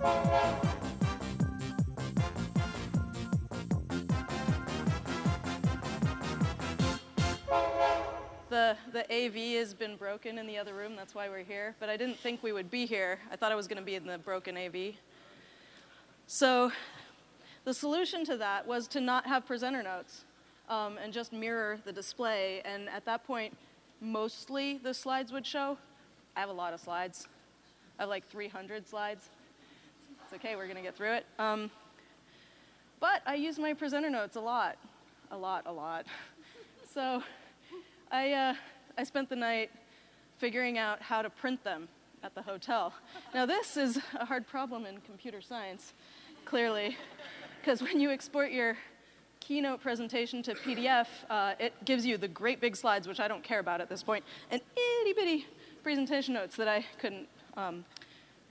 The, the AV has been broken in the other room, that's why we're here. But I didn't think we would be here. I thought I was going to be in the broken AV. So the solution to that was to not have presenter notes um, and just mirror the display. And at that point, mostly the slides would show. I have a lot of slides. I have like 300 slides. It's okay, we're to get through it. Um, but I use my presenter notes a lot, a lot, a lot. So I, uh, I spent the night figuring out how to print them at the hotel. Now, this is a hard problem in computer science, clearly, because when you export your keynote presentation to PDF, uh, it gives you the great big slides, which I don't care about at this point, and itty bitty presentation notes that I couldn't um,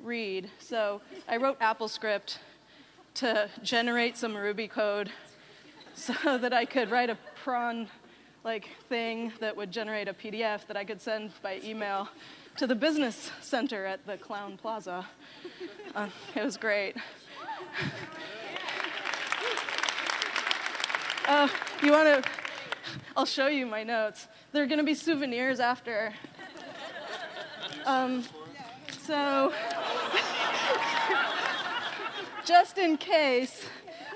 read. So I wrote AppleScript to generate some Ruby code so that I could write a prawn like thing that would generate a PDF that I could send by email to the business center at the Crowne Plaza. Uh, it was great. Uh, you want to? I'll show you my notes. They're going to be souvenirs after. Um, so, just in case,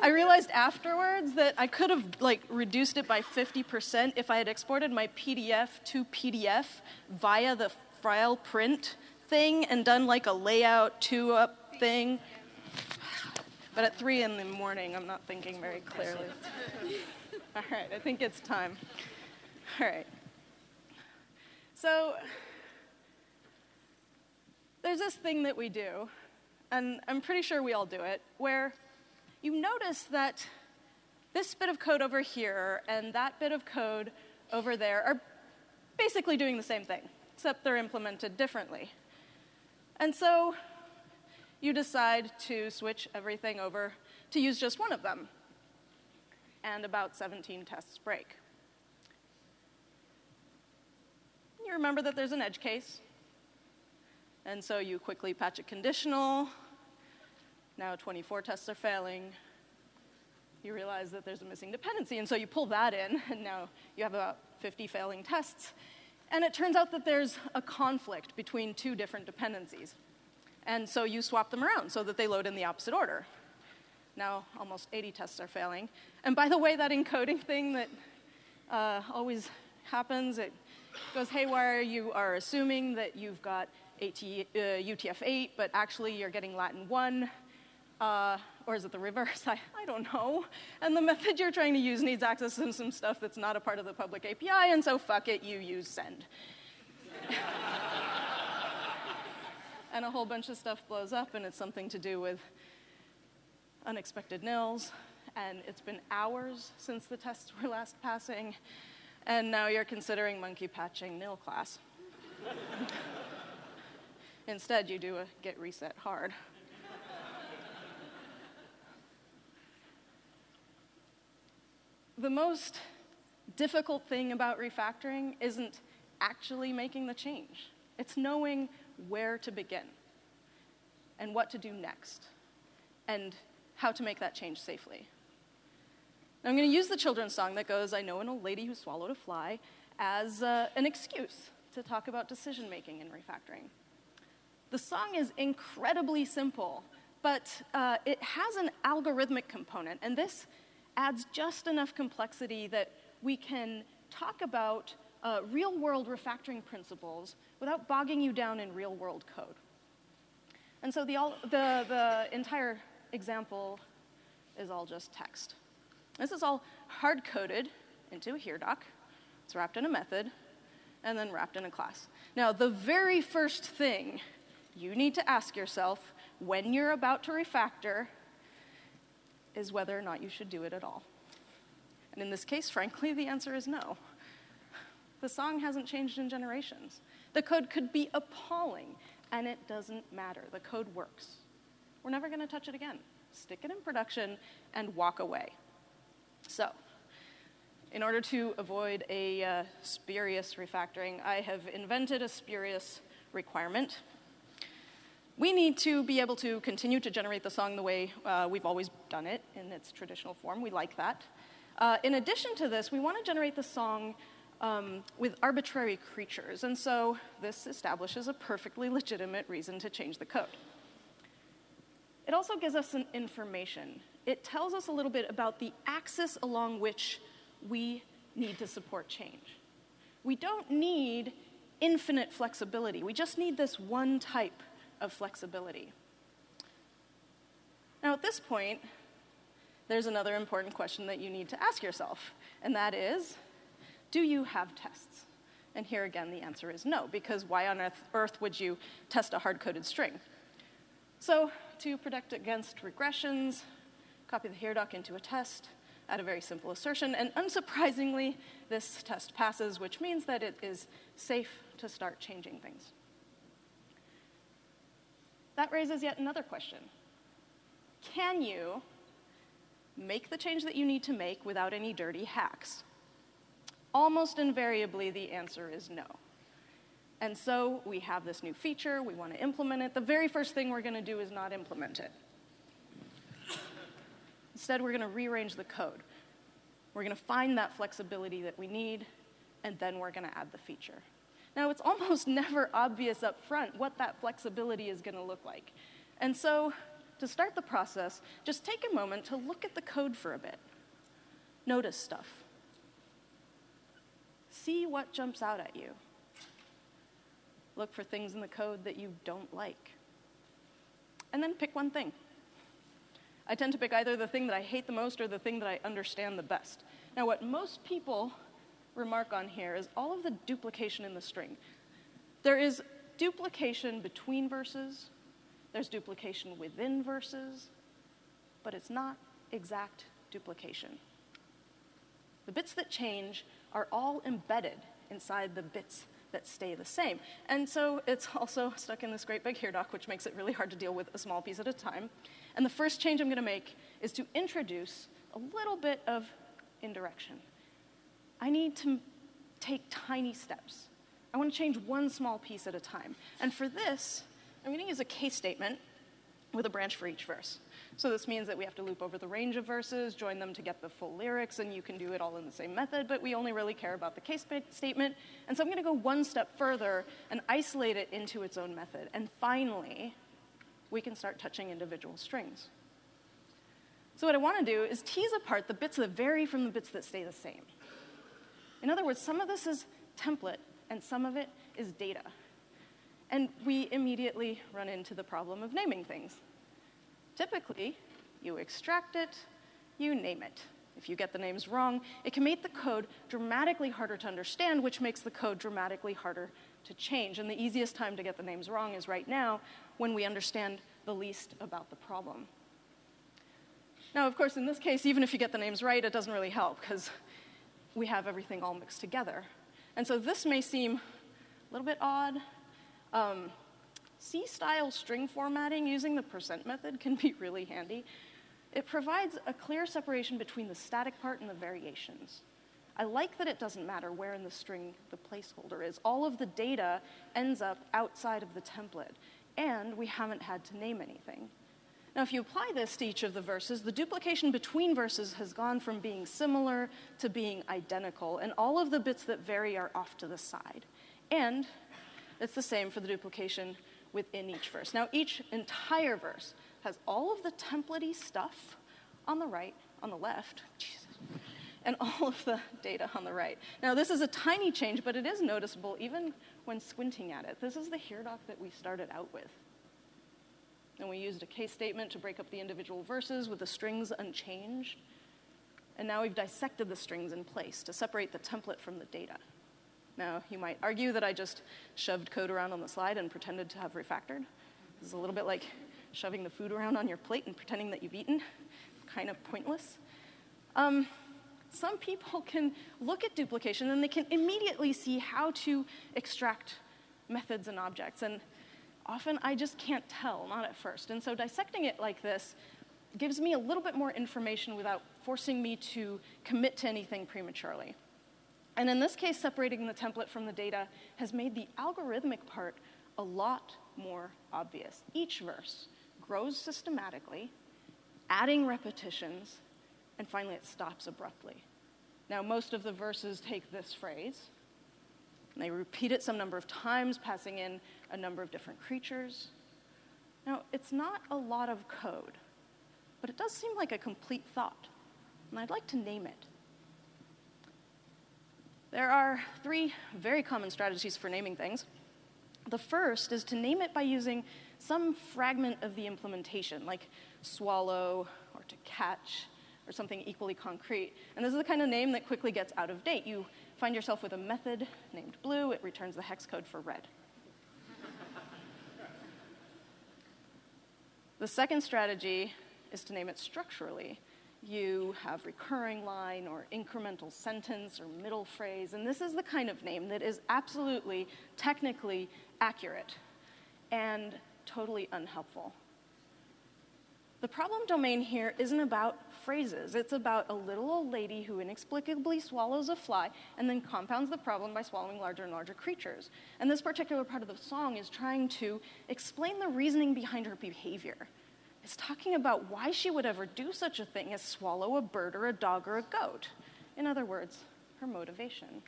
I realized afterwards that I could have like reduced it by 50% if I had exported my PDF to PDF via the file print thing and done like a layout two up thing. But at three in the morning, I'm not thinking very clearly. All right, I think it's time. All right. So there's this thing that we do, and I'm pretty sure we all do it, where you notice that this bit of code over here and that bit of code over there are basically doing the same thing, except they're implemented differently. And so you decide to switch everything over to use just one of them. And about 17 tests break. You remember that there's an edge case. And so you quickly patch a conditional, now 24 tests are failing. You realize that there's a missing dependency, and so you pull that in, and now you have about 50 failing tests. And it turns out that there's a conflict between two different dependencies. And so you swap them around so that they load in the opposite order. Now almost 80 tests are failing. And by the way, that encoding thing that uh, always happens, it goes haywire. You are assuming that you've got AT, uh, UTF-8, but actually you're getting Latin 1. Uh, or is it the reverse? I, I don't know. And the method you're trying to use needs access to some stuff that's not a part of the public API, and so fuck it, you use send. and a whole bunch of stuff blows up, and it's something to do with unexpected nils. And it's been hours since the tests were last passing, and now you're considering monkey patching nil class. Instead, you do a git reset hard. the most difficult thing about refactoring isn't actually making the change, it's knowing where to begin and what to do next and how to make that change safely. Now, I'm going to use the children's song that goes, I know an old lady who swallowed a fly, as uh, an excuse to talk about decision making in refactoring. The song is incredibly simple, but uh, it has an algorithmic component, and this adds just enough complexity that we can talk about uh, real world refactoring principles without bogging you down in real world code. And so the, all, the, the entire example is all just text. This is all hard coded into a here doc. It's wrapped in a method and then wrapped in a class. Now, the very first thing you need to ask yourself when you're about to refactor is whether or not you should do it at all. And in this case, frankly, the answer is no. The song hasn't changed in generations. The code could be appalling, and it doesn't matter. The code works. We're never going to touch it again. Stick it in production and walk away. So, in order to avoid a uh, spurious refactoring, I have invented a spurious requirement. We need to be able to continue to generate the song the way uh, we've always done it in its traditional form. We like that. Uh, in addition to this, we want to generate the song um, with arbitrary creatures, and so this establishes a perfectly legitimate reason to change the code. It also gives us some information. It tells us a little bit about the axis along which we need to support change. We don't need infinite flexibility. We just need this one type of flexibility. Now, at this point, there's another important question that you need to ask yourself, and that is do you have tests? And here again, the answer is no, because why on earth, would you test a hard coded string? So, to protect against regressions, copy the here doc into a test, add a very simple assertion, and unsurprisingly, this test passes, which means that it is safe to start changing things. That raises yet another question. Can you make the change that you need to make without any dirty hacks? Almost invariably, the answer is no. And so we have this new feature, we want to implement it. The very first thing we're going to do is not implement it. Instead, we're going to rearrange the code. We're going to find that flexibility that we need, and then we're going to add the feature. Now, it's almost never obvious up front what that flexibility is going to look like. And so, to start the process, just take a moment to look at the code for a bit. Notice stuff. See what jumps out at you. Look for things in the code that you don't like. And then pick one thing. I tend to pick either the thing that I hate the most or the thing that I understand the best. Now, what most people remark on here is all of the duplication in the string. There is duplication between verses, there's duplication within verses, but it's not exact duplication. The bits that change are all embedded inside the bits that stay the same. And so it's also stuck in this great big here doc, which makes it really hard to deal with a small piece at a time. And the first change I'm going to make is to introduce a little bit of indirection. I need to take tiny steps. I want to change one small piece at a time. And for this, I'm going to use a case statement with a branch for each verse. So this means that we have to loop over the range of verses, join them to get the full lyrics, and you can do it all in the same method, but we only really care about the case statement. And so I'm going to go one step further and isolate it into its own method. And finally, we can start touching individual strings. So what I want to do is tease apart the bits that vary from the bits that stay the same. In other words, some of this is template and some of it is data. And we immediately run into the problem of naming things. Typically, you extract it, you name it. If you get the names wrong, it can make the code dramatically harder to understand, which makes the code dramatically harder to change. And the easiest time to get the names wrong is right now when we understand the least about the problem. Now, of course, in this case, even if you get the names right, it doesn't really help because we have everything all mixed together. And so this may seem a little bit odd. Um, C-style string formatting using the percent method can be really handy. It provides a clear separation between the static part and the variations. I like that it doesn't matter where in the string the placeholder is. All of the data ends up outside of the template, and we haven't had to name anything. Now, if you apply this to each of the verses, the duplication between verses has gone from being similar to being identical, and all of the bits that vary are off to the side. And it's the same for the duplication within each verse. Now, each entire verse has all of the templatey stuff on the right, on the left, Jesus, and all of the data on the right. Now, this is a tiny change, but it is noticeable even when squinting at it. This is the here doc that we started out with. And we used a case statement to break up the individual verses with the strings unchanged. And now we've dissected the strings in place to separate the template from the data. Now, you might argue that I just shoved code around on the slide and pretended to have refactored. This is a little bit like shoving the food around on your plate and pretending that you've eaten. Kind of pointless. Um, some people can look at duplication and they can immediately see how to extract methods and objects. And often I just can't tell, not at first. And so dissecting it like this gives me a little bit more information without forcing me to commit to anything prematurely. And in this case, separating the template from the data has made the algorithmic part a lot more obvious. Each verse grows systematically, adding repetitions, and finally it stops abruptly. Now, most of the verses take this phrase, and they repeat it some number of times, passing in a number of different creatures. Now, it's not a lot of code, but it does seem like a complete thought, and I'd like to name it. There are three very common strategies for naming things. The first is to name it by using some fragment of the implementation, like swallow or to catch or something equally concrete. And this is the kind of name that quickly gets out of date. You find yourself with a method named blue, it returns the hex code for red. the second strategy is to name it structurally you have recurring line or incremental sentence or middle phrase, and this is the kind of name that is absolutely technically accurate and totally unhelpful. The problem domain here isn't about phrases. It's about a little old lady who inexplicably swallows a fly and then compounds the problem by swallowing larger and larger creatures. And this particular part of the song is trying to explain the reasoning behind her behavior It's talking about why she would ever do such a thing as swallow a bird or a dog or a goat. In other words, her motivation.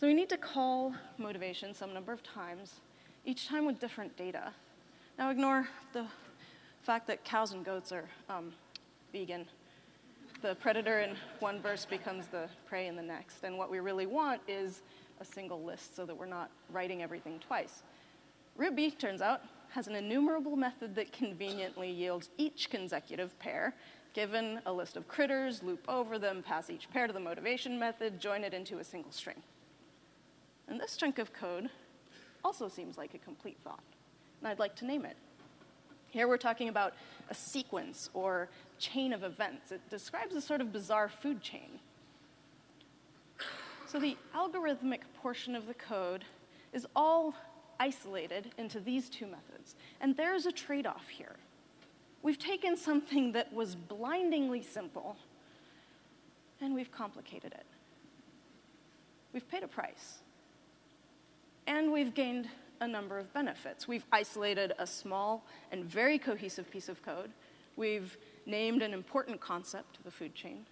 So we need to call motivation some number of times, each time with different data. Now ignore the fact that cows and goats are um, vegan. The predator in one verse becomes the prey in the next. And what we really want is a single list so that we're not writing everything twice. Ruby, turns out, has an enumerable method that conveniently yields each consecutive pair. Given a list of critters, loop over them, pass each pair to the motivation method, join it into a single string. And this chunk of code also seems like a complete thought, and I'd like to name it. Here we're talking about a sequence or chain of events. It describes a sort of bizarre food chain. So the algorithmic portion of the code is all isolated into these two methods. And there's a trade off here. We've taken something that was blindingly simple and we've complicated it. We've paid a price. And we've gained a number of benefits. We've isolated a small and very cohesive piece of code. We've named an important concept, the food chain.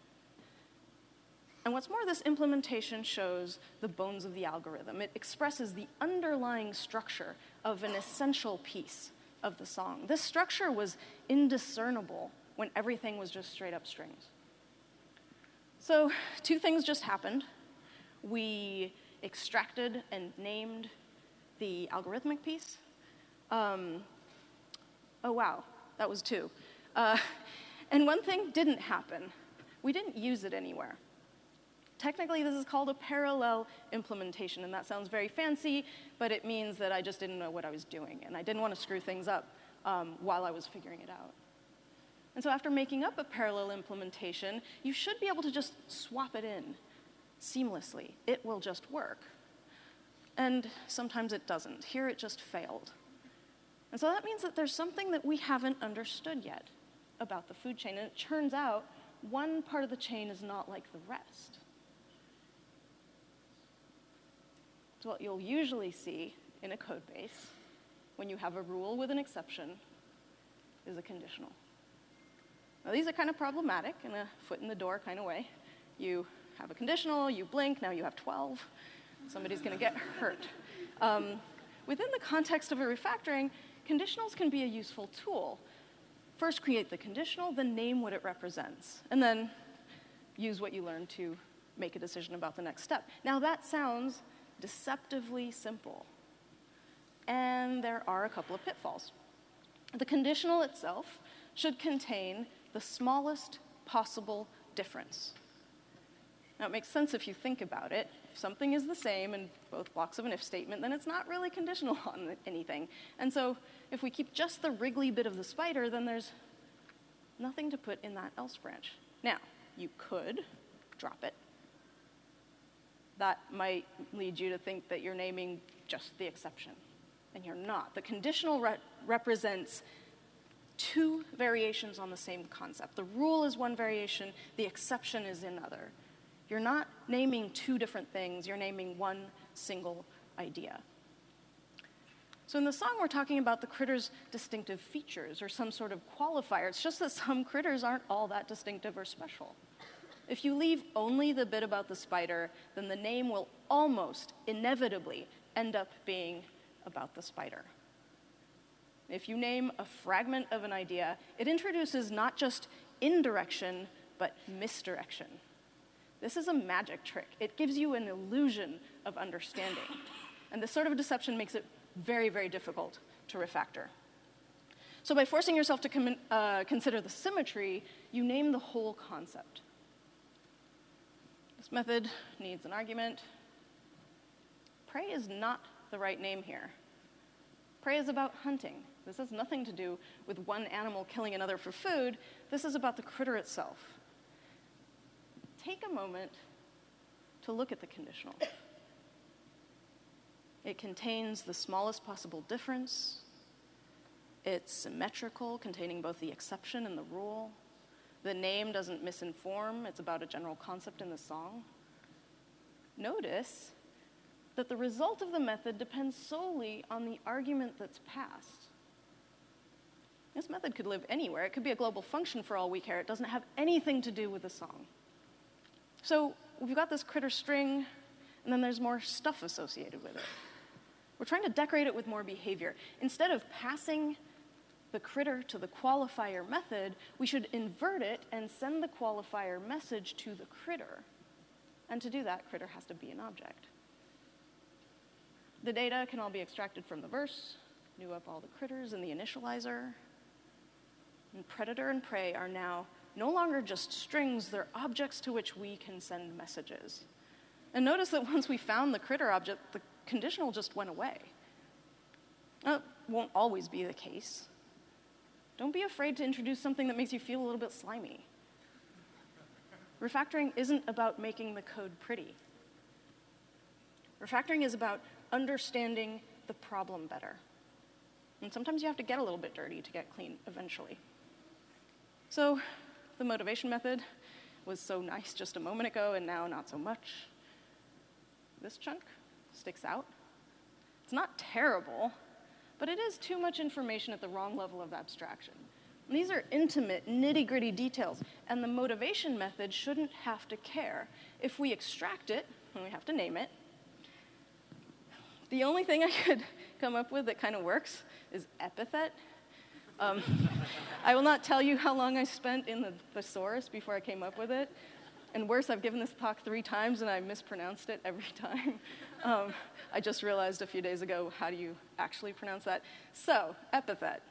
And what's more, this implementation shows the bones of the algorithm. It expresses the underlying structure of an essential piece of the song. This structure was indiscernible when everything was just straight up strings. So, two things just happened. We extracted and named the algorithmic piece. Um, oh, wow, that was two. Uh, and one thing didn't happen. We didn't use it anywhere. Technically, this is called a parallel implementation, and that sounds very fancy, but it means that I just didn't know what I was doing, and I didn't want to screw things up um, while I was figuring it out. And so after making up a parallel implementation, you should be able to just swap it in seamlessly. It will just work. And sometimes it doesn't. Here it just failed. And so that means that there's something that we haven't understood yet about the food chain. And it turns out one part of the chain is not like the rest. So what you'll usually see in a code base when you have a rule with an exception is a conditional. Now these are kind of problematic in a foot in the door kind of way. You have a conditional, you blink, now you have 12. Somebody's going to get hurt. Um, within the context of a refactoring, conditionals can be a useful tool. First create the conditional, then name what it represents, and then use what you learned to make a decision about the next step. Now that sounds deceptively simple. And there are a couple of pitfalls. The conditional itself should contain the smallest possible difference. Now, it makes sense if you think about it. If something is the same in both blocks of an if statement, then it's not really conditional on anything. And so, if we keep just the wriggly bit of the spider, then there's nothing to put in that else branch. Now, you could drop it that might lead you to think that you're naming just the exception, and you're not. The conditional re- represents two variations on the same concept. The rule is one variation, the exception is another. You're not naming two different things, you're naming one single idea. So in the song, we're talking about the critter's distinctive features or some sort of qualifier. It's just that some critters aren't all that distinctive or special. If you leave only the bit about the spider, then the name will almost inevitably end up being about the spider. If you name a fragment of an idea, it introduces not just indirection, but misdirection. This is a magic trick. It gives you an illusion of understanding. And this sort of deception makes it very, very difficult to refactor. So, by forcing yourself to uh, consider the symmetry, you name the whole concept. This method needs an argument. Prey is not the right name here. Prey is about hunting. This has nothing to do with one animal killing another for food. This is about the critter itself. Take a moment to look at the conditional. It contains the smallest possible difference. It's symmetrical, containing both the exception and the rule. The name doesn't misinform, it's about a general concept in the song. Notice that the result of the method depends solely on the argument that's passed. This method could live anywhere. It could be a global function for all we care. It doesn't have anything to do with the song. So we've got this critter string, and then there's more stuff associated with it. We're trying to decorate it with more behavior. Instead of passing the critter to the qualifier method, we should invert it and send the qualifier message to the critter. And to do that, critter has to be an object. The data can all be extracted from the verse, new up all the critters in the initializer. And predator and prey are now no longer just strings, they're objects to which we can send messages. And notice that once we found the critter object, the conditional just went away. That won't always be the case. Don't be afraid to introduce something that makes you feel a little bit slimy. Refactoring isn't about making the code pretty. Refactoring is about understanding the problem better. And sometimes you have to get a little bit dirty to get clean eventually. So, the motivation method was so nice just a moment ago, and now not so much. This chunk sticks out. It's not terrible, but it is too much information at the wrong level of abstraction. And these are intimate, nitty gritty details, and the motivation method shouldn't have to care. If we extract it, and we have to name it, the only thing I could come up with that kind of works is epithet. Um, I will not tell you how long I spent in the thesaurus before I came up with it. And worse, I've given this talk three times and I mispronounced it every time. Um, I just realized a few days ago how do you actually pronounce that. So, epithet.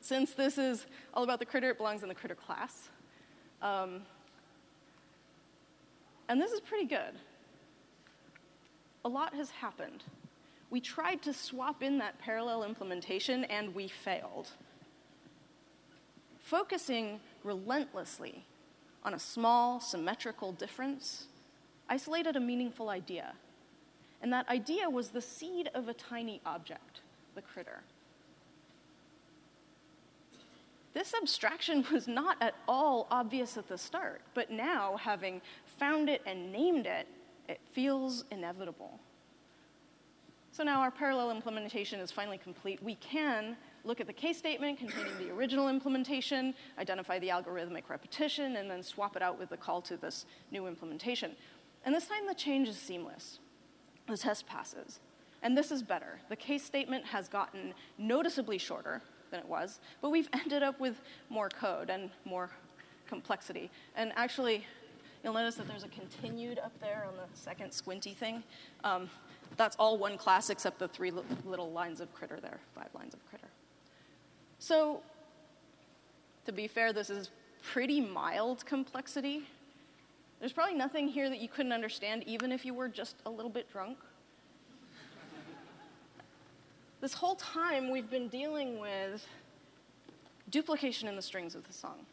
Since this is all about the critter, it belongs in the critter class. Um, and this is pretty good. A lot has happened. We tried to swap in that parallel implementation and we failed. Focusing relentlessly on a small, symmetrical difference isolated a meaningful idea. And that idea was the seed of a tiny object, the critter. This abstraction was not at all obvious at the start, but now, having found it and named it, it feels inevitable. So now our parallel implementation is finally complete. We can look at the case statement containing the original implementation, identify the algorithmic repetition, and then swap it out with the call to this new implementation. And this time the change is seamless. The test passes. And this is better. The case statement has gotten noticeably shorter than it was, but we've ended up with more code and more complexity. And actually, you'll notice that there's a continued up there on the second squinty thing. Um, that's all one class except the three little lines of critter there, five lines of critter. So, to be fair, this is pretty mild complexity. There's probably nothing here that you couldn't understand, even if you were just a little bit drunk. this whole time, we've been dealing with duplication in the strings of the song.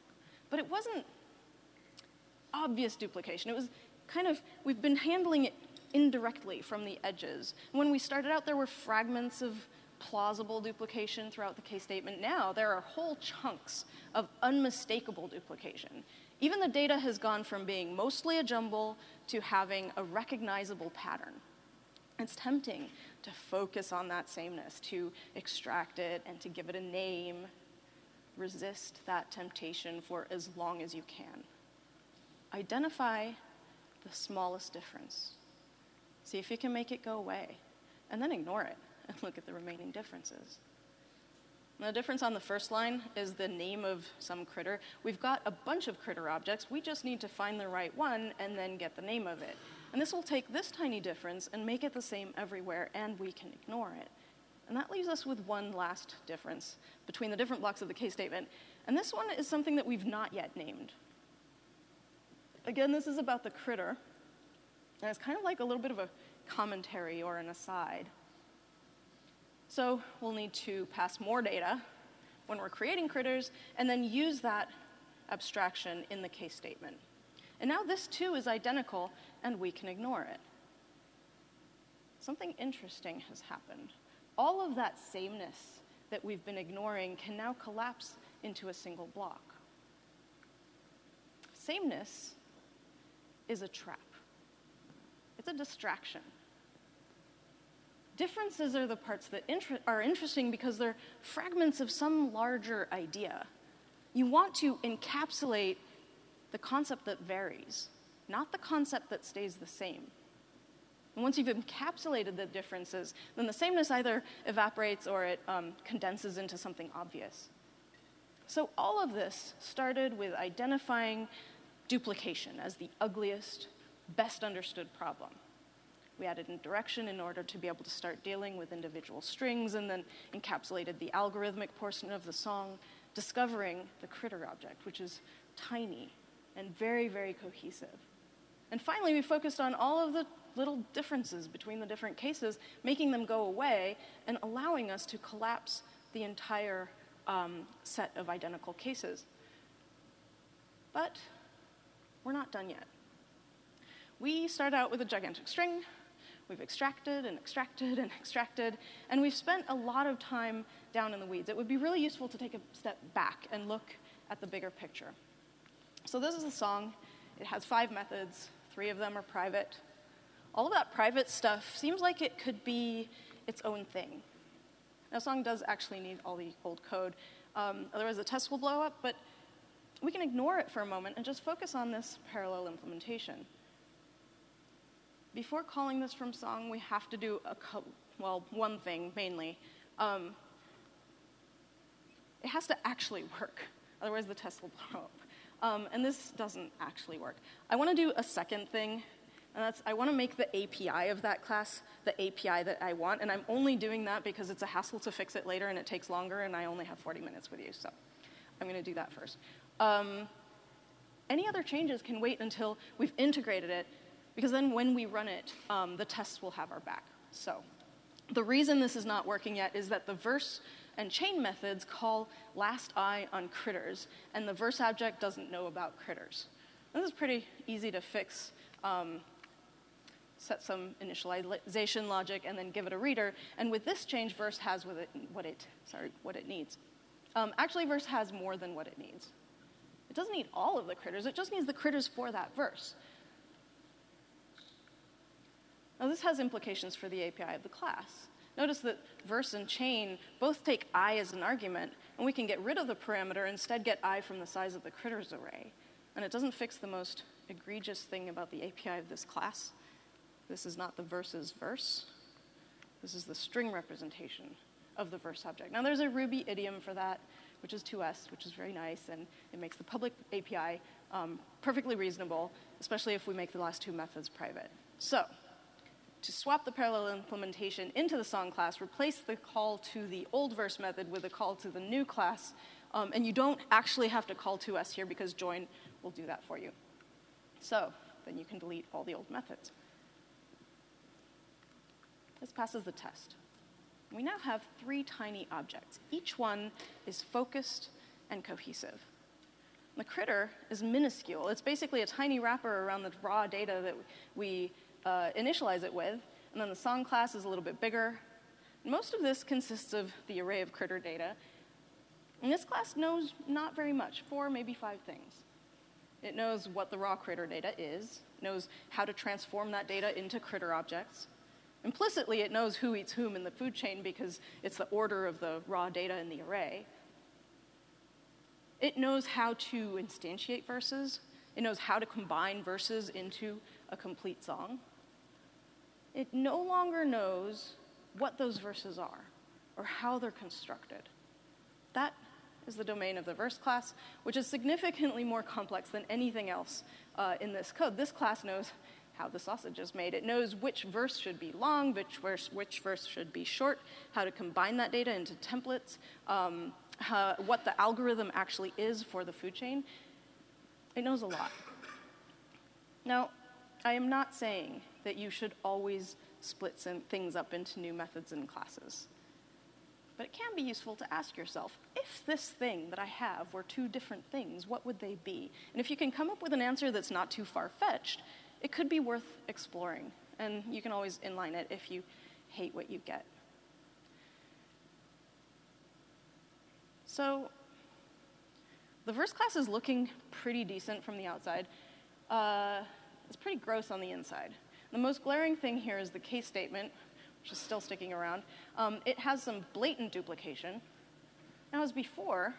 But it wasn't obvious duplication. It was kind of, we've been handling it indirectly from the edges. When we started out, there were fragments of plausible duplication throughout the case statement. Now there are whole chunks of unmistakable duplication. Even the data has gone from being mostly a jumble to having a recognizable pattern. It's tempting to focus on that sameness, to extract it and to give it a name. Resist that temptation for as long as you can. Identify the smallest difference. See if you can make it go away, and then ignore it and look at the remaining differences. the difference on the first line is the name of some critter. We've got a bunch of critter objects. We just need to find the right one and then get the name of it. And this will take this tiny difference and make it the same everywhere, and we can ignore it. And that leaves us with one last difference between the different blocks of the case statement. And this one is something that we've not yet named. Again, this is about the critter, and it's kind of like a little bit of a commentary or an aside. So we'll need to pass more data when we're creating critters, and then use that abstraction in the case statement. And now this too is identical, and we can ignore it. Something interesting has happened. All of that sameness that we've been ignoring can now collapse into a single block. Sameness is a trap. It's a distraction. Differences are the parts that inter- are interesting because they're fragments of some larger idea. You want to encapsulate the concept that varies, not the concept that stays the same. And once you've encapsulated the differences, then the sameness either evaporates or it um, condenses into something obvious. So all of this started with identifying duplication as the ugliest, best understood problem. We added indirection in order to be able to start dealing with individual strings and then encapsulated the algorithmic portion of the song, discovering the critter object, which is tiny and very, very cohesive. And finally, we focused on all of the little differences between the different cases, making them go away and allowing us to collapse the entire um, set of identical cases. But we're not done yet. We start out with a gigantic string. We've extracted and extracted and extracted, and we've spent a lot of time down in the weeds. It would be really useful to take a step back and look at the bigger picture. So, this is a song. It has five methods, three of them are private. All of that private stuff seems like it could be its own thing. Now, a song does actually need all the old code, um, otherwise, the test will blow up, but we can ignore it for a moment and just focus on this parallel implementation. Before calling this from song, we have to do a well, one thing mainly. Um, it has to actually work, otherwise the test will blow up. Um, and this doesn't actually work. I want to do a second thing, and that's I want to make the API of that class the API that I want, and I'm only doing that because it's a hassle to fix it later and it takes longer, and I only have 40 minutes with you, so I'm going to do that first. Um, any other changes can wait until we've integrated it, because then when we run it, um, the tests will have our back. So the reason this is not working yet is that the verse and chain methods call last i on critters, and the verse object doesn't know about critters. This is pretty easy to fix. Um, set some initialization logic, and then give it a reader. And with this change, verse has what it, what it, sorry, what it needs. Um, actually, verse has more than what it needs. It doesn't need all of the critters, it just needs the critters for that verse. Now, this has implications for the API of the class. Notice that verse and chain both take i as an argument, and we can get rid of the parameter, instead get i from the size of the critters array. And it doesn't fix the most egregious thing about the API of this class. This is not the verse's verse. This is the string representation of the verse object. Now, there's a Ruby idiom for that, which is to_s, which is very nice, and it makes the public API um, perfectly reasonable, especially if we make the last two methods private. So, to swap the parallel implementation into the song class, replace the call to the old verse method with a call to the new class. Um, and you don't actually have to call to_s here because join will do that for you. So then you can delete all the old methods. This passes the test. We now have three tiny objects. Each one is focused and cohesive. The critter is minuscule. It's basically a tiny wrapper around the raw data that we uh, initialize it with, and then the song class is a little bit bigger. Most of this consists of the array of critter data, and this class knows not very much, four, maybe five things. It knows what the raw critter data is, knows how to transform that data into critter objects, Implicitly, it knows who eats whom in the food chain because it's the order of the raw data in the array. It knows how to instantiate verses. It knows how to combine verses into a complete song. It no longer knows what those verses are or how they're constructed. That is the domain of the verse class, which is significantly more complex than anything else uh, in this code. This class knows how the sausage is made. It knows which verse should be long, which verse, which verse should be short, how to combine that data into templates, um, how, what the algorithm actually is for the food chain. It knows a lot. Now, I am not saying that you should always split some things up into new methods and classes. But it can be useful to ask yourself if this thing that I have were two different things, what would they be? And if you can come up with an answer that's not too far fetched, it could be worth exploring. And you can always inline it if you hate what you get. So, the first class is looking pretty decent from the outside. Uh, it's pretty gross on the inside. The most glaring thing here is the case statement, which is still sticking around. Um, it has some blatant duplication. Now, as before,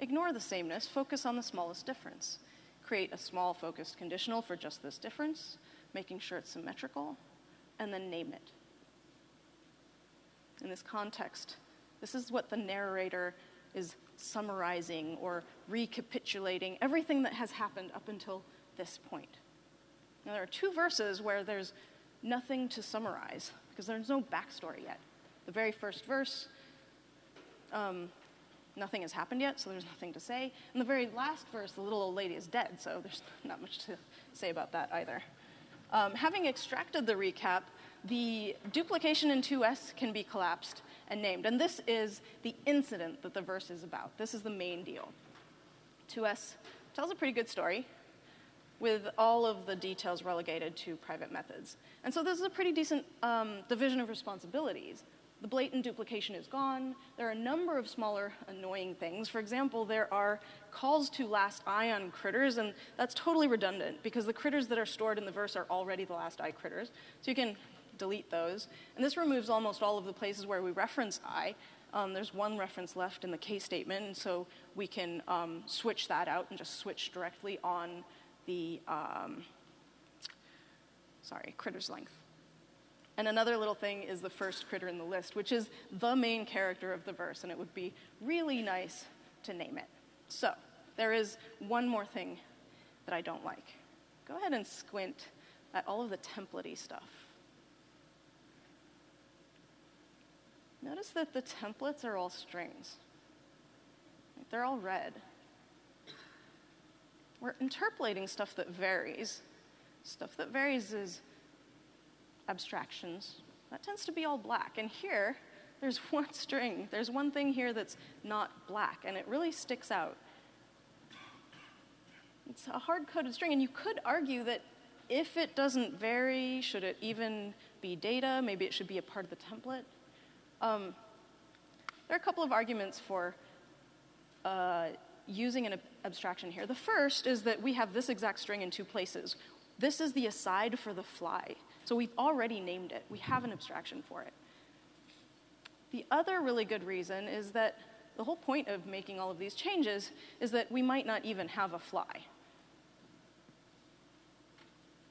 ignore the sameness, focus on the smallest difference create a small focused conditional for just this difference, making sure it's symmetrical, and then name it. In this context, this is what the narrator is summarizing or recapitulating everything that has happened up until this point. Now, there are two verses where there's nothing to summarize because there's no backstory yet. The very first verse, um, nothing has happened yet, so there's nothing to say. And the very last verse, the little old lady is dead, so there's not much to say about that either. Um, having extracted the recap, the duplication in to_s can be collapsed and named. And this is the incident that the verse is about. This is the main deal. to_s tells a pretty good story with all of the details relegated to private methods. And so this is a pretty decent um, division of responsibilities. The blatant duplication is gone. There are a number of smaller annoying things. For example, there are calls to last i on critters, and that's totally redundant because the critters that are stored in the verse are already the last i critters. So you can delete those. And this removes almost all of the places where we reference i. Um, there's one reference left in the case statement, and so we can um, switch that out and just switch directly on the, um, sorry, critter's length. And another little thing is the first critter in the list, which is the main character of the verse, and it would be really nice to name it. So, there is one more thing that I don't like. Go ahead and squint at all of the templatey stuff. Notice that the templates are all strings. They're all red. We're interpolating stuff that varies. Stuff that varies is abstractions, that tends to be all black. And here, there's one string. There's one thing here that's not black, and it really sticks out. It's a hard coded string, and you could argue that if it doesn't vary, should it even be data? Maybe it should be a part of the template. Um, there are a couple of arguments for uh, using an abstraction here. The first is that we have this exact string in two places. This is the aside for the fly. So we've already named it. We have an abstraction for it. The other really good reason is that the whole point of making all of these changes is that we might not even have a fly.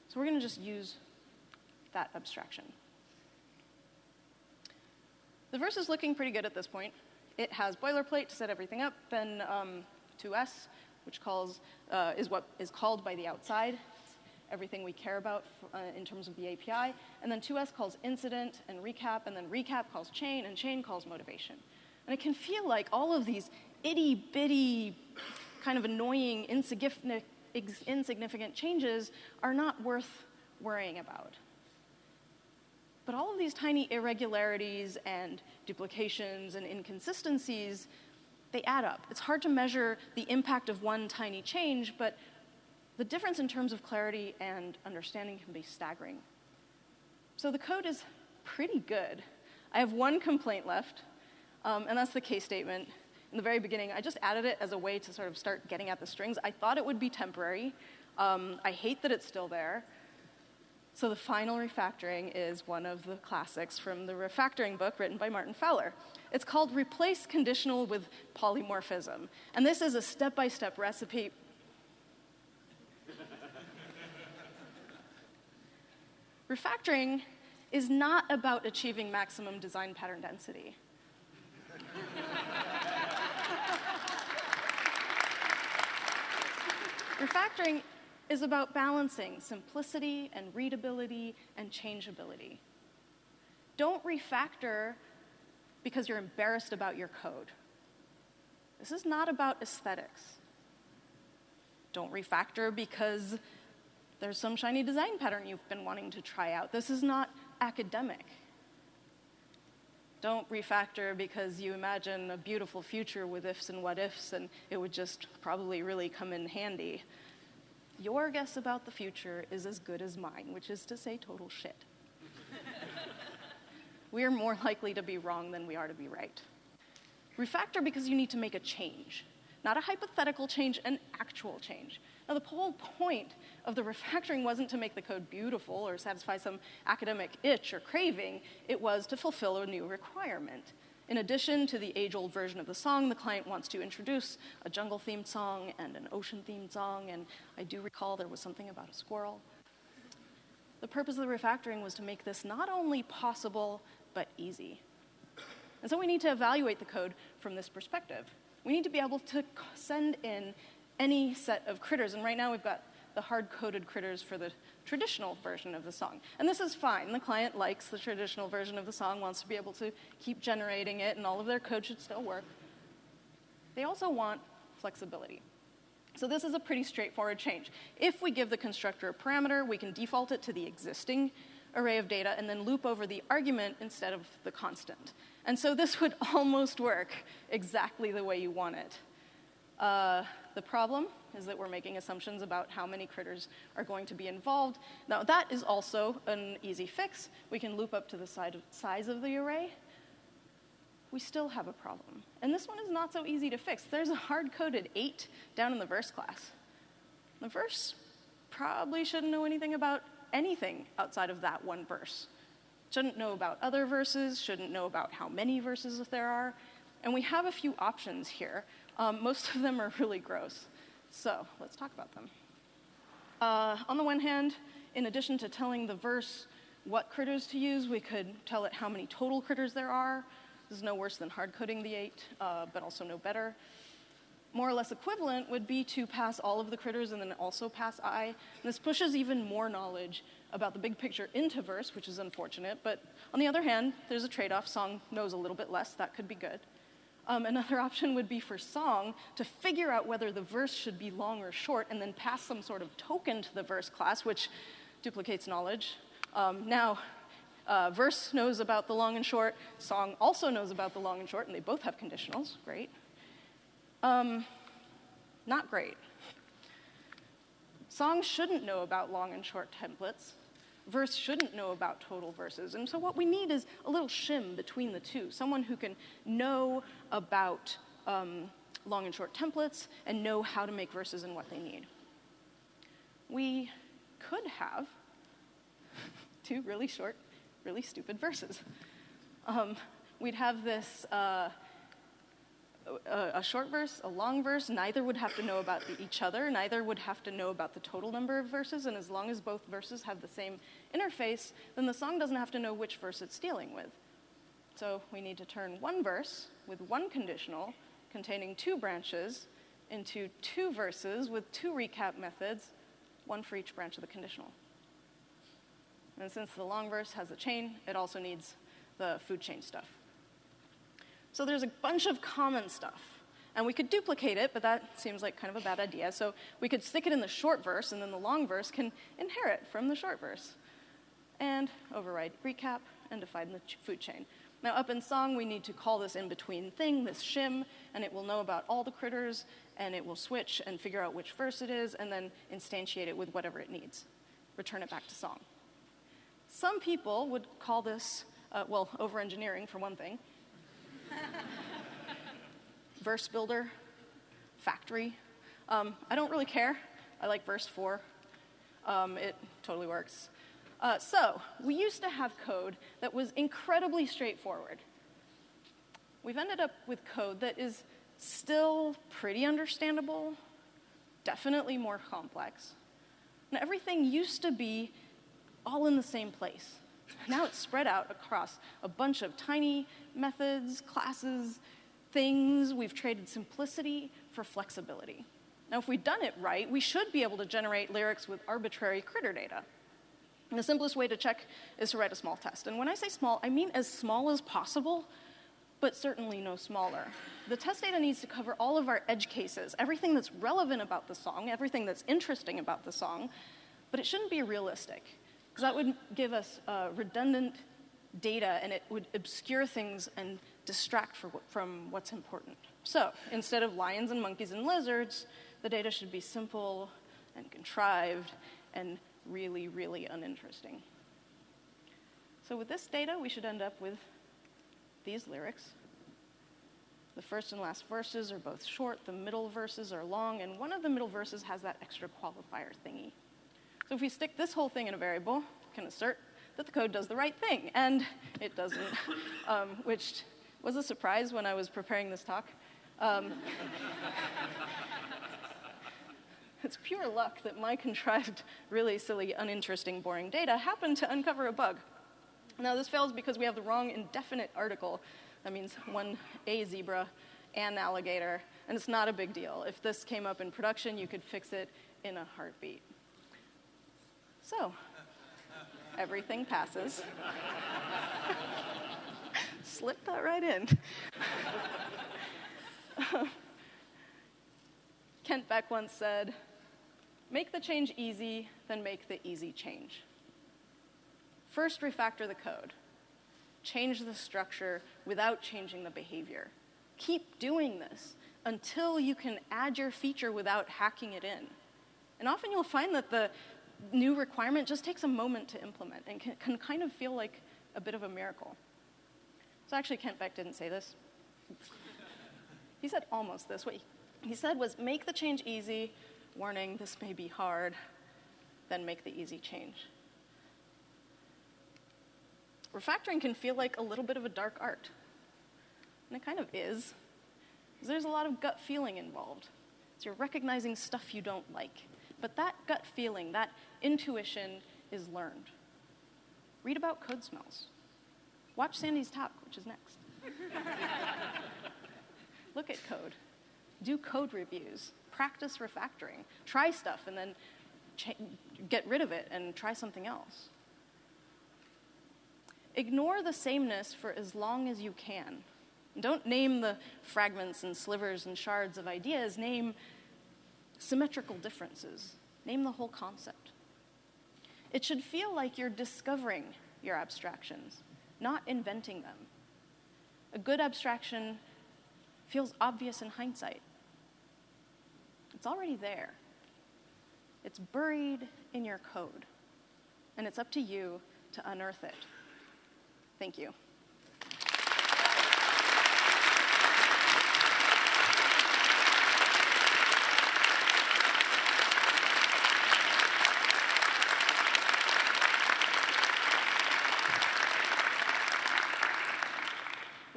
So we're going to just use that abstraction. The verse is looking pretty good at this point. It has boilerplate to set everything up, then um, to_s, which calls, uh, is what is called by the outside everything we care about uh, in terms of the API. And then to_s calls incident and recap, and then recap calls chain, and chain calls motivation. And it can feel like all of these itty bitty, kind of annoying, insignificant, insignificant changes are not worth worrying about. But all of these tiny irregularities and duplications and inconsistencies, they add up. It's hard to measure the impact of one tiny change, but the difference in terms of clarity and understanding can be staggering. So the code is pretty good. I have one complaint left, um, and that's the case statement. In the very beginning, I just added it as a way to sort of start getting at the strings. I thought it would be temporary. Um, I hate that it's still there. So the final refactoring is one of the classics from the refactoring book written by Martin Fowler. It's called Replace Conditional with Polymorphism. And this is a step by step recipe. refactoring is not about achieving maximum design pattern density. refactoring is about balancing simplicity and readability and changeability. Don't refactor because you're embarrassed about your code. This is not about aesthetics. Don't refactor because there's some shiny design pattern you've been wanting to try out. This is not academic. Don't refactor because you imagine a beautiful future with ifs and what ifs and it would just probably really come in handy. Your guess about the future is as good as mine, which is to say, total shit. We are more likely to be wrong than we are to be right. Refactor because you need to make a change, not a hypothetical change, an actual change. Now, the whole point of the refactoring wasn't to make the code beautiful or satisfy some academic itch or craving, it was to fulfill a new requirement. In addition to the age old version of the song, the client wants to introduce a jungle themed song and an ocean themed song, and I do recall there was something about a squirrel. The purpose of the refactoring was to make this not only possible, but easy. And so we need to evaluate the code from this perspective. We need to be able to send in any set of critters, and right now we've got the hard coded critters for the traditional version of the song. And this is fine. The client likes the traditional version of the song, wants to be able to keep generating it, and all of their code should still work. They also want flexibility. So this is a pretty straightforward change. If we give the constructor a parameter, we can default it to the existing array of data and then loop over the argument instead of the constant. And so this would almost work exactly the way you want it. Uh, the problem is that we're making assumptions about how many critters are going to be involved. Now, that is also an easy fix. We can loop up to the size of the array. We still have a problem. And this one is not so easy to fix. There's a hard coded 8 down in the verse class. The verse probably shouldn't know anything about anything outside of that one verse. Shouldn't know about other verses, shouldn't know about how many verses there are. And we have a few options here um, most of them are really gross. So let's talk about them. Uh, on the one hand, in addition to telling the verse what critters to use, we could tell it how many total critters there are. This is no worse than hard coding the eight, uh, but also no better. More or less equivalent would be to pass all of the critters and then also pass I. And this pushes even more knowledge about the big picture into verse, which is unfortunate. But on the other hand, there's a trade off. Song knows a little bit less. That could be good. Um, another option would be for song to figure out whether the verse should be long or short and then pass some sort of token to the verse class, which duplicates knowledge. Um, now, uh, verse knows about the long and short, song also knows about the long and short, and they both have conditionals. Great. Um, not great. Songs shouldn't know about long and short templates verse shouldn't know about total verses. And so what we need is a little shim between the two, someone who can know about um, long and short templates and know how to make verses and what they need. We could have two really short, really stupid verses. Um, we'd have this uh, a, a, short verse, a long verse, neither would have to know about the, each other, neither would have to know about the total number of verses, and as long as both verses have the same interface, then the song doesn't have to know which verse it's dealing with. So we need to turn one verse with one conditional containing two branches into two verses with two recap methods, one for each branch of the conditional. And since the long verse has a chain, it also needs the food chain stuff. So there's a bunch of common stuff. And we could duplicate it, but that seems like kind of a bad idea. So we could stick it in the short verse, and then the long verse can inherit from the short verse. And override recap and define the food chain. Now, up in song, we need to call this in between thing, this shim, and it will know about all the critters, and it will switch and figure out which verse it is, and then instantiate it with whatever it needs. Return it back to song. Some people would call this, uh, well, over engineering for one thing, verse builder, factory. Um, I don't really care. I like verse four. Um, it totally works. Uh, so, we used to have code that was incredibly straightforward. We've ended up with code that is still pretty understandable, definitely more complex. And everything used to be all in the same place. Now it's spread out across a bunch of tiny methods, classes, things. We've traded simplicity for flexibility. Now, if we've done it right, we should be able to generate lyrics with arbitrary critter data. And the simplest way to check is to write a small test. And when I say small, I mean as small as possible, but certainly no smaller. The test data needs to cover all of our edge cases, everything that's relevant about the song, everything that's interesting about the song, but it shouldn't be realistic, because that would give us uh, redundant data and it would obscure things and distract from what's important. So instead of lions and monkeys and lizards, the data should be simple and contrived and really, really uninteresting. So with this data, we should end up with these lyrics. The first and last verses are both short, the middle verses are long, and one of the middle verses has that extra qualifier thingy. So if we stick this whole thing in a variable, can assert that the code does the right thing, and it doesn't, um, which was a surprise when I was preparing this talk. Um, it's pure luck that my contrived, really silly, uninteresting, boring data happened to uncover a bug. Now, this fails because we have the wrong indefinite article. That means one a zebra and alligator, and it's not a big deal. If this came up in production, you could fix it in a heartbeat. So, everything passes. Slip that right in. Kent Beck once said, Make the change easy, then make the easy change. First, refactor the code. Change the structure without changing the behavior. Keep doing this until you can add your feature without hacking it in. And often you'll find that the new requirement just takes a moment to implement and can, can kind of feel like a bit of a miracle. So actually, Kent Beck didn't say this. he said almost this. What he said was make the change easy, warning, this may be hard, then make the easy change. Refactoring can feel like a little bit of a dark art. And it kind of is. There's a lot of gut feeling involved. So you're recognizing stuff you don't like. But that gut feeling, that intuition, is learned. Read about code smells. Watch Sandi's Talk, which is next. Look at code. Do code reviews practice refactoring. Try stuff and then get rid of it and try something else. Ignore the sameness for as long as you can. Don't name the fragments and slivers and shards of ideas, name symmetrical differences. Name the whole concept. It should feel like you're discovering your abstractions, not inventing them. A good abstraction feels obvious in hindsight. It's already there. It's buried in your code, and it's up to you to unearth it. Thank you.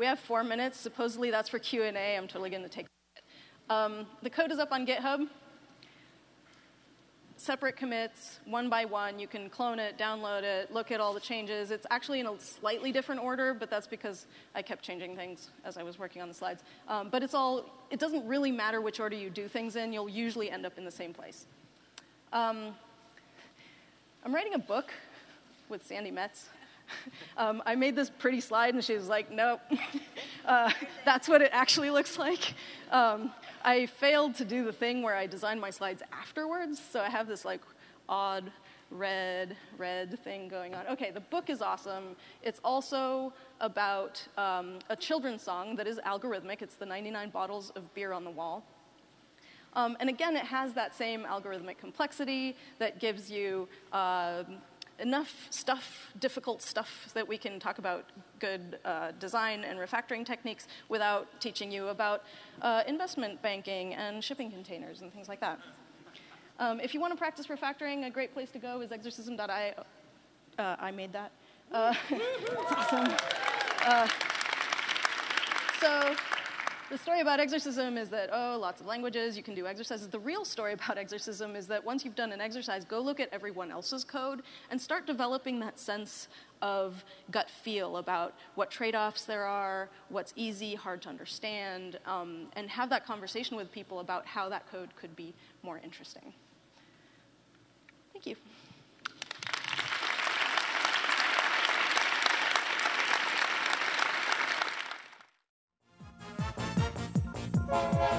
Have four minutes. Supposedly that's for Q&A. I'm totally going to take um, the code is up on GitHub. Separate commits, one by one. You can clone it, download it, look at all the changes. It's actually in a slightly different order, but that's because I kept changing things as I was working on the slides. Um, but it's all, it doesn't really matter which order you do things in. You'll usually end up in the same place. Um, I'm writing a book with Sandi Metz. Um, I made this pretty slide, and she was like, nope, uh, that's what it actually looks like. Um, I failed to do the thing where I designed my slides afterwards, so I have this like odd red, red thing going on. Okay, the book is awesome. It's also about um, a children's song that is algorithmic. It's the 99 bottles of beer on the wall. Um, and again, it has that same algorithmic complexity that gives you uh, enough stuff, difficult stuff, that we can talk about good uh, design and refactoring techniques without teaching you about uh, investment banking and shipping containers and things like that. Um, if you want to practice refactoring, a great place to go is exercism.io. Uh, I made that. Uh, it's awesome. Uh, so the story about exercism is that, oh, lots of languages, you can do exercises. The real story about exercism is that once you've done an exercise, go look at everyone else's code and start developing that sense of gut feel about what trade offs there are, what's easy, hard to understand, um, and have that conversation with people about how that code could be more interesting. Thank you. Música